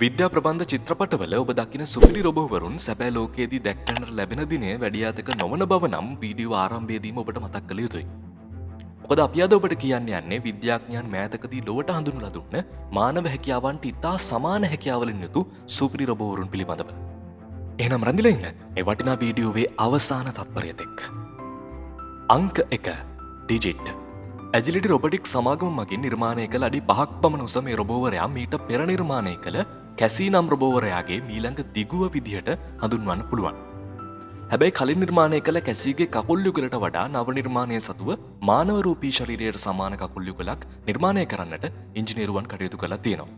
විද්‍යා ප්‍රබන්ධ චිත්‍රපටවල ඔබ දකින සුපිරි රොබෝවරුන් සැබෑ ලෝකයේදී දැක්කන්නට ලැබෙන දිනය වැඩියාතක නොවන බව නම් වීඩියෝ ආරම්භයේදීම ඔබට මතක් කළ යුතුයි. මොකද අපි අද ඔබට කියන්න යන්නේ විද්‍යාඥයන් මෑතකදී ලොවට හඳුන්වලා දුන්න මානව හැකියාවන්ට ඉතා සමාන හැකියාවලින් යුතු සුපිරි රොබෝවරුන් පිළිබඳව. එහෙනම් රැඳිලා ඉන්න මේ වටිනා වීඩියෝවේ අවසාන තත්පරය තෙක්. අංක එක ඩිජිට් ඇජිලිටි රොබටික් සමාගම මගින් නිර්මාණය කළ අඩි පහක් පමණ උස මේ රොබෝවරයා මීට පෙර නිර්මාණය කළ කැසී නම් රොබෝවරයාගේ මීළඟ දිගුව විදිහට හඳුන්වන්න පුළුවන්. හැබැයි කලින් නිර්මාණය කළ කැසීගේ කකුල්යුගලට වඩා නව නිර්මාණය සතුව මානවරූපී ශරීරයට සමාන කකුල්යුගලක් නිර්මාණය කරන්නට ඉංජිනේරුවන් කටයුතු කළ තියෙනවා.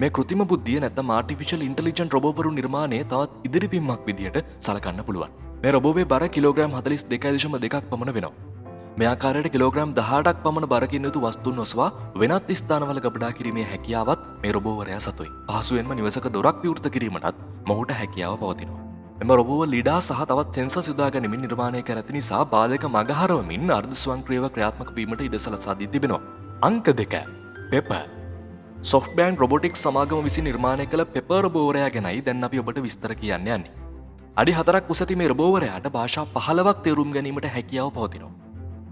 මේ කෘතිම බුද්ධිය නැත මාටිෆිශල් ඉන්ටලිජන් රොබෝවරු නිර්මාණය තවත් ඉදිරිපින්මක් විදිහට සලකන්න පුළුවන්. මේ රොබෝවේ බර කිලෝග්‍රම් හතලිස් දෙකයිදශම දෙකක් පමණ වෙනවා. මෙයාකාරයට කිලෝග්‍රම් දහටක් පමණ බරකින් යුතු වස්තුන් නොස්වා වෙනත් ස්ථානවල ගබඩා කිරීමේ හැකියාවත් මේ රොබෝවරයා සතුයි. පහසුවෙන්ම නිවසක දොරක් විවෘත කිරීමටත් මොහුට හැකියාව පවතිනවා. එම රොබෝව ලිඩා සහ තවත් සෙන්ස යුදා ගැනීමෙන් නිර්මාණය කර ඇති නිසා බාලක මගහරවමින් අර්ධ ස්වංක්‍රියව ක්‍රියාත්මක වීමට ඉඩ සලසාදී තිබෙනවා. අංක දෙක පෙප සොෆ්ටබෑන් රොබොටික් සමාගම විසි නිර්මාණය කළ පෙප රොබෝවරයා ගැනයි දැන් අපි ඔබට විස්තර කියන්න යන්නේ. අඩි හතරක් උසති මේ රොබෝවරයාට භාෂා පහලවක් තේරුම් ගැනීමට හැකියාව පවතිනවා.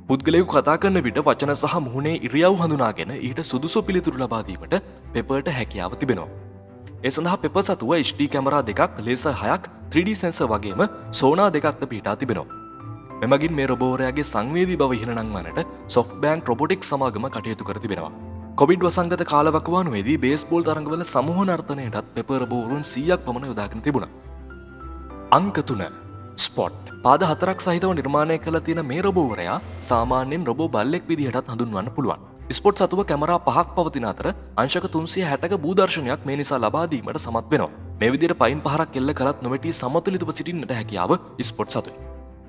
පුද්ගලයකු කතා කරන විට වචන සහ මුහුණේ ඉරියව් හඳුනාගෙන ඊට සුදුසු පිළිතුරු ලබාදීමට පෙපට හැකියාව තිබෙනවා. ඒ සඳහා පෙප සතුව HD කැමරා දෙකක් ලේස හයක් 3D සැන්ස වගේම සෝනා දෙකක්ද පිටා තිබෙනවා. මෙමගින් මේ රොබෝරයාගේ සංවේදී බව ඉහළනං වනට සොෆ් බෑන්ක් රොබොටික් සමාගම කටයුතු කර තිබෙනවා. කොවිඩ් වසංගත කාලවකවානුවේදී බේස්බෝල් තරඟවල සමූහ නර්තනයටත් පෙපරබෝරුන් සීයක් පමණ යොදාගෙන තිබුණ. අංක තුන ස්පොට් පාද හතරක් සහිතව නිර්මාණය කළ තියෙන මේ රොබෝවරයා සාමාන්‍යෙන් රොබෝ බල්ලෙක් විදිහටත් හඳුන්වන්න පුළුවන්. ස්පොට් සතුව කැමරා පහක් පවතින අතර අංශක තුන්සිය හැටක බූදර්ශනයක් මේ නිසා ලබාදීමට සමත් වෙනවා. මේ විදියට පයින් පහරක් කෙල්ල කරත් නොමැටි සමතුලිතව සිටින්නට හැකියාව ස්පොට් සතුයි.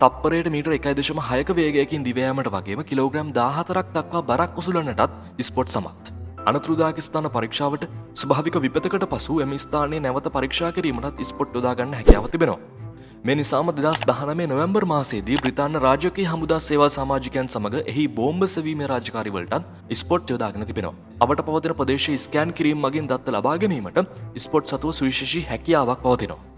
තප්පරයට මීට එකයි දශම හයක වේගයකින් දිවෑමට වගේම කිලෝග්‍රම් දාහතරක් දක්වා බරක් උසුලන්නටත් ස්පොට් සමත්. අනතුරුදාකිස්ථාන පරීක්ෂාවට ස්භාවික විපතකට පසු එම ස්ථානය නැවත පරීක්ෂා කිරීමටත් ස්පොට් යොදාගන්න හැකියාව තිබෙනවා. මේ නිසාම දෙදස් දහනමේ නොවම්බර් මාසේදී බ්‍රතාන්න රාජකී හමුදා සේවා සමාජිකයන් සමඟ එහි බෝම්බ සවීම රාජකාරිවලටත් ස්පොට් යොදාගෙන තිබෙනවා. අවට පවතින ප්‍රදේශ ස්කෑන් කිරීම මගින් දත්ත ලබා ගැනීමට ස්පොට් සතුව සුවිශෂී හැකියාවක් පවතිනවා.